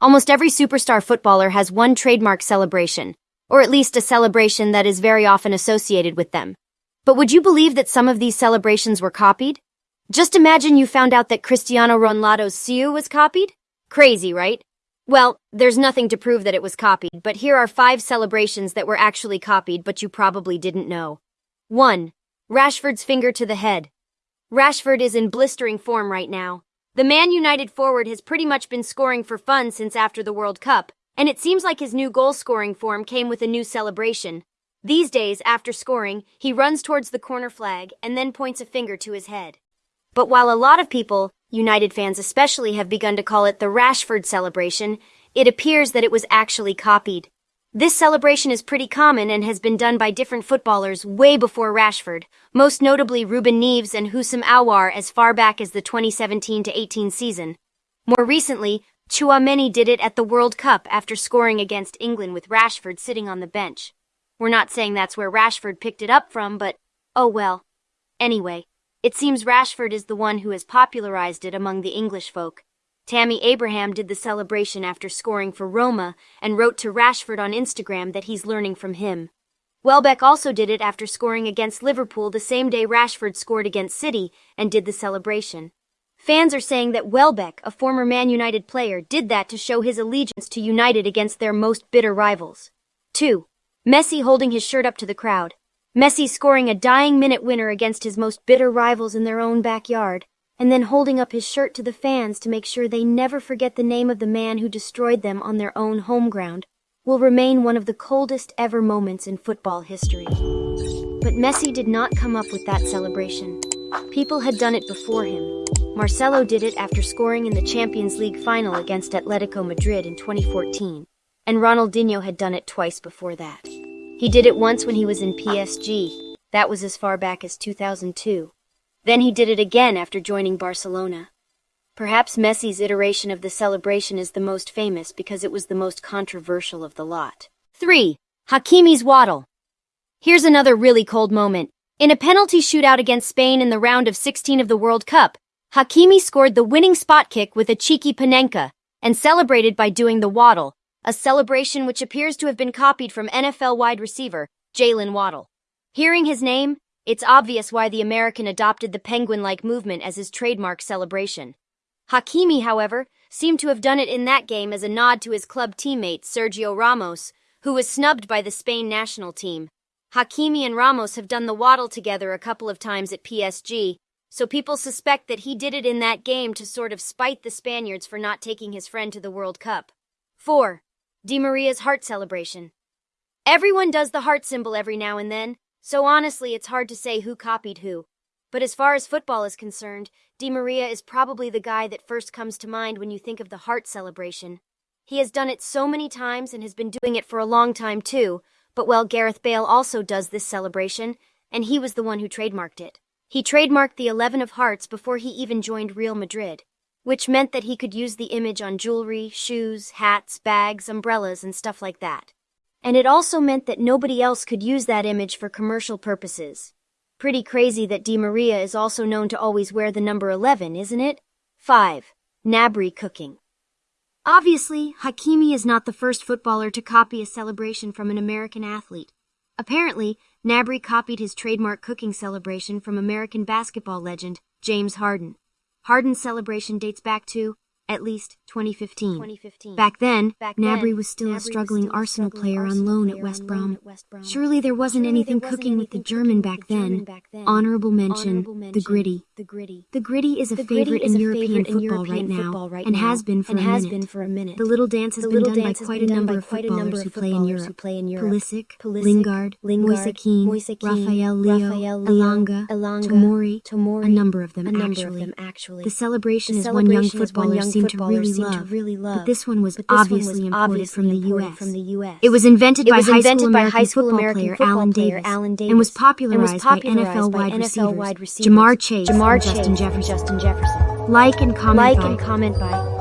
Almost every superstar footballer has one trademark celebration, or at least a celebration that is very often associated with them. But would you believe that some of these celebrations were copied? Just imagine you found out that Cristiano Ronaldo's Siu was copied? Crazy, right? Well, there's nothing to prove that it was copied, but here are five celebrations that were actually copied but you probably didn't know. 1. Rashford's finger to the head. Rashford is in blistering form right now. The Man United forward has pretty much been scoring for fun since after the World Cup, and it seems like his new goal scoring form came with a new celebration. These days, after scoring, he runs towards the corner flag and then points a finger to his head. But while a lot of people, United fans especially, have begun to call it the Rashford celebration, it appears that it was actually copied. This celebration is pretty common and has been done by different footballers way before Rashford, most notably Ruben Neves and Houssem Aouar as far back as the 2017-18 season. More recently, Tchouameni did it at the World Cup after scoring against England with Rashford sitting on the bench. We're not saying that's where Rashford picked it up from, but oh well. Anyway, it seems Rashford is the one who has popularized it among the English folk. Tammy Abraham did the celebration after scoring for Roma and wrote to Rashford on Instagram that he's learning from him. Welbeck also did it after scoring against Liverpool the same day Rashford scored against City and did the celebration. Fans are saying that Welbeck, a former Man United player, did that to show his allegiance to United against their most bitter rivals. 2. Messi holding his shirt up to the crowd. Messi scoring a dying minute winner against his most bitter rivals in their own backyard and then holding up his shirt to the fans to make sure they never forget the name of the man who destroyed them on their own home ground, will remain one of the coldest ever moments in football history. But Messi did not come up with that celebration. People had done it before him. Marcelo did it after scoring in the Champions League final against Atletico Madrid in 2014, and Ronaldinho had done it twice before that. He did it once when he was in PSG, that was as far back as 2002. Then he did it again after joining Barcelona. Perhaps Messi's iteration of the celebration is the most famous because it was the most controversial of the lot. 3. Hakimi's waddle. Here's another really cold moment. In a penalty shootout against Spain in the round of 16 of the World Cup, Hakimi scored the winning spot kick with a cheeky panenka and celebrated by doing the waddle, a celebration which appears to have been copied from NFL wide receiver Jalen Waddle. Hearing his name, it's obvious why the American adopted the penguin-like movement as his trademark celebration. Hakimi, however, seemed to have done it in that game as a nod to his club teammate Sergio Ramos, who was snubbed by the Spain national team. Hakimi and Ramos have done the waddle together a couple of times at PSG, so people suspect that he did it in that game to sort of spite the Spaniards for not taking his friend to the World Cup. 4. Di Maria's heart celebration. Everyone does the heart symbol every now and then, so honestly, it's hard to say who copied who. But as far as football is concerned, Di Maria is probably the guy that first comes to mind when you think of the heart celebration. He has done it so many times and has been doing it for a long time too, but well, Gareth Bale also does this celebration, and he was the one who trademarked it. He trademarked the 11 of hearts before he even joined Real Madrid, which meant that he could use the image on jewelry, shoes, hats, bags, umbrellas, and stuff like that and it also meant that nobody else could use that image for commercial purposes. Pretty crazy that Di Maria is also known to always wear the number 11, isn't it? 5. Gnabry cooking. Obviously, Hakimi is not the first footballer to copy a celebration from an American athlete. Apparently, Gnabry copied his trademark cooking celebration from American basketball legend James Harden. Harden's celebration dates back to at least 2015. 2015. Back then, Back Gnabry was still Gnabry a struggling still Arsenal player on loan at West Brom. Surely there wasn't Surely anything there wasn't cooking anything with the German, back, then. German back then. Honorable mention, Honorable mention the Griddy. The Griddy. The Griddy is a favorite in European football right now, and has been for a minute. The little dance has been done by quite a number of footballers who play in Europe. Pulisic, Lingard, Moise Rafael Leão, Elanga, Tomori, a number of them actually. The celebration is one young footballer seem to really love, really love. But this one was obviously imported from the U.S. From the U.S. It was invented, by, high school by high school American player Allen Davis, Allen Davis and was popularized, by NFL wide receivers Ja'Marr Chase, Ja'Marr Chase, Justin Jefferson. Justin Jefferson. Like and comment like by. and comment by.